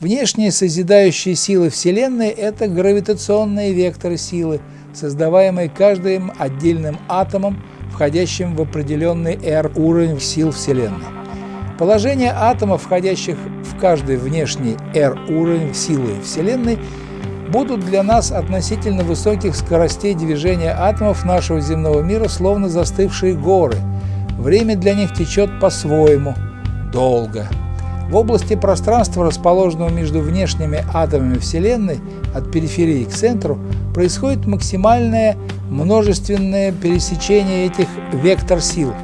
Внешние созидающие силы Вселенной – это гравитационные векторы силы, создаваемые каждым отдельным атомом, входящим в определенный R уровень сил Вселенной. Положение атомов, входящих в каждый внешний R уровень силы Вселенной, будут для нас относительно высоких скоростей движения атомов нашего земного мира словно застывшие горы. Время для них течет по-своему, долго. В области пространства, расположенного между внешними атомами Вселенной, от периферии к центру, происходит максимальное множественное пересечение этих вектор сил.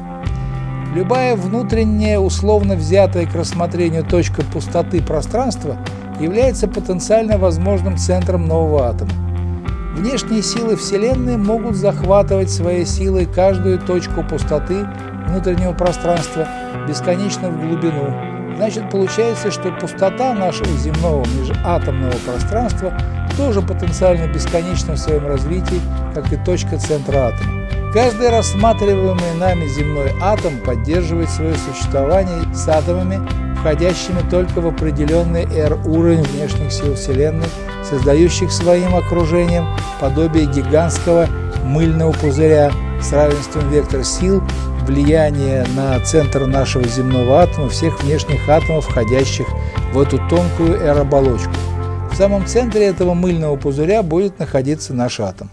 Любая внутренняя, условно взятая к рассмотрению точка пустоты пространства является потенциально возможным центром нового атома. Внешние силы Вселенной могут захватывать своей силой каждую точку пустоты внутреннего пространства бесконечно в глубину, Значит, получается, что пустота нашего земного межатомного пространства тоже потенциально бесконечна в своем развитии, как и точка центра атома. Каждый рассматриваемый нами земной атом поддерживает свое существование с атомами, входящими только в определенный R-уровень внешних сил Вселенной, создающих своим окружением подобие гигантского мыльного пузыря с равенством вектор сил влияние на центр нашего земного атома всех внешних атомов, входящих в эту тонкую R-оболочку. В самом центре этого мыльного пузыря будет находиться наш атом.